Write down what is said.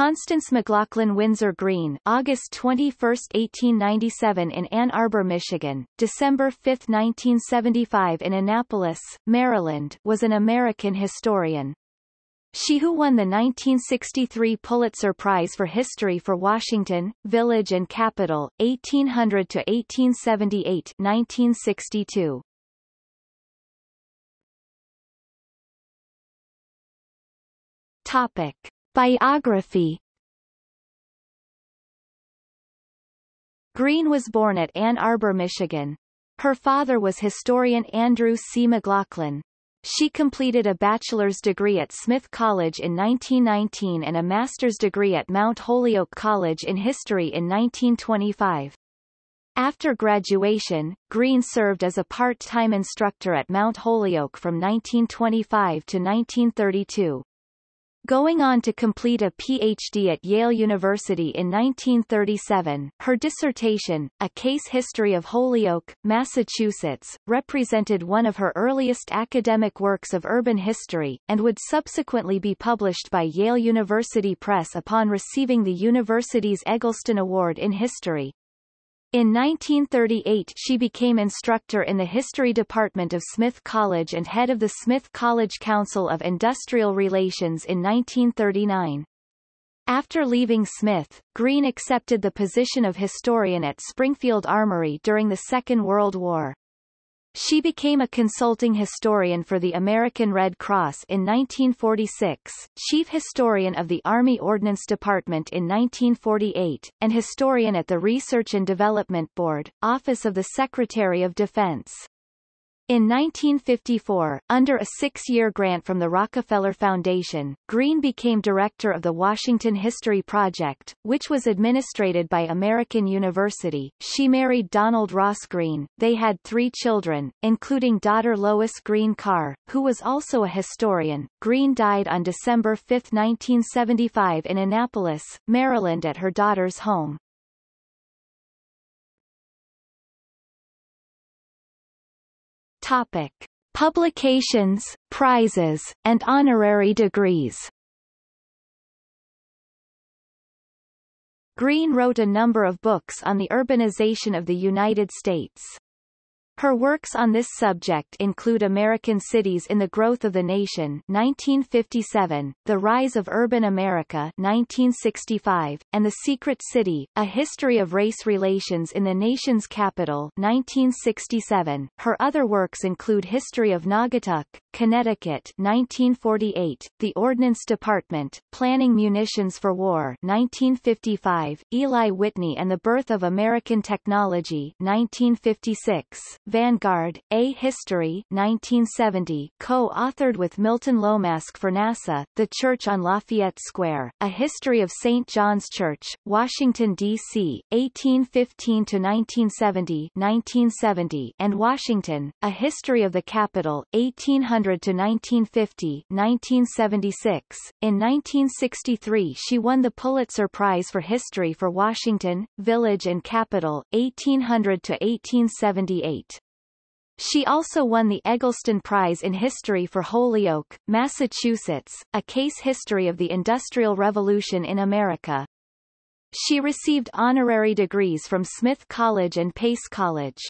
Constance McLaughlin Windsor Green August 21, 1897 in Ann Arbor, Michigan, December 5, 1975 in Annapolis, Maryland was an American historian. She who won the 1963 Pulitzer Prize for History for Washington, Village and Capital, 1800-1878 1962. Topic. Biography Green was born at Ann Arbor, Michigan. Her father was historian Andrew C. McLaughlin. She completed a bachelor's degree at Smith College in 1919 and a master's degree at Mount Holyoke College in history in 1925. After graduation, Green served as a part-time instructor at Mount Holyoke from 1925 to 1932. Going on to complete a Ph.D. at Yale University in 1937, her dissertation, A Case History of Holyoke, Massachusetts, represented one of her earliest academic works of urban history, and would subsequently be published by Yale University Press upon receiving the university's Eggleston Award in History. In 1938 she became instructor in the history department of Smith College and head of the Smith College Council of Industrial Relations in 1939. After leaving Smith, Green accepted the position of historian at Springfield Armory during the Second World War. She became a consulting historian for the American Red Cross in 1946, chief historian of the Army Ordnance Department in 1948, and historian at the Research and Development Board, Office of the Secretary of Defense. In 1954, under a six-year grant from the Rockefeller Foundation, Green became director of the Washington History Project, which was administrated by American University. She married Donald Ross Green. They had three children, including daughter Lois Green Carr, who was also a historian. Green died on December 5, 1975 in Annapolis, Maryland at her daughter's home. Topic. Publications, prizes, and honorary degrees Green wrote a number of books on the urbanization of the United States. Her works on this subject include American Cities in the Growth of the Nation 1957, The Rise of Urban America 1965, and The Secret City, A History of Race Relations in the Nation's Capital 1967. Her other works include History of Naugatuck, Connecticut 1948, The Ordnance Department, Planning Munitions for War 1955, Eli Whitney and the Birth of American Technology 1956, Vanguard, A History 1970 co-authored with Milton Lomask for NASA, The Church on Lafayette Square, A History of St. John's Church, Washington, D.C., 1815-1970 1970 and Washington, A History of the Capital, 1800-1950 1976. In 1963 she won the Pulitzer Prize for History for Washington, Village and Capital, 1800 to 1878. She also won the Eggleston Prize in History for Holyoke, Massachusetts, a case history of the Industrial Revolution in America. She received honorary degrees from Smith College and Pace College.